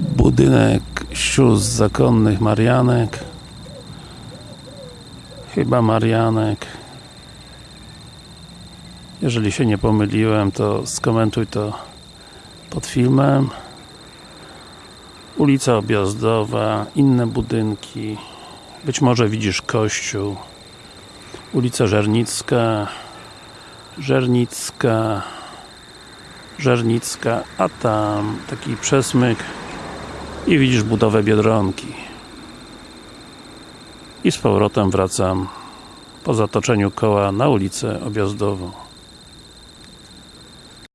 Budynek sióstr zakonnych Marianek. Chyba Marianek. Jeżeli się nie pomyliłem, to skomentuj to pod filmem. Ulica Objazdowa, inne budynki. Być może widzisz kościół. Ulica Żernicka. Żernicka. Żernicka, a tam taki przesmyk i widzisz budowę Biedronki. I z powrotem wracam po zatoczeniu koła na ulicę Objazdową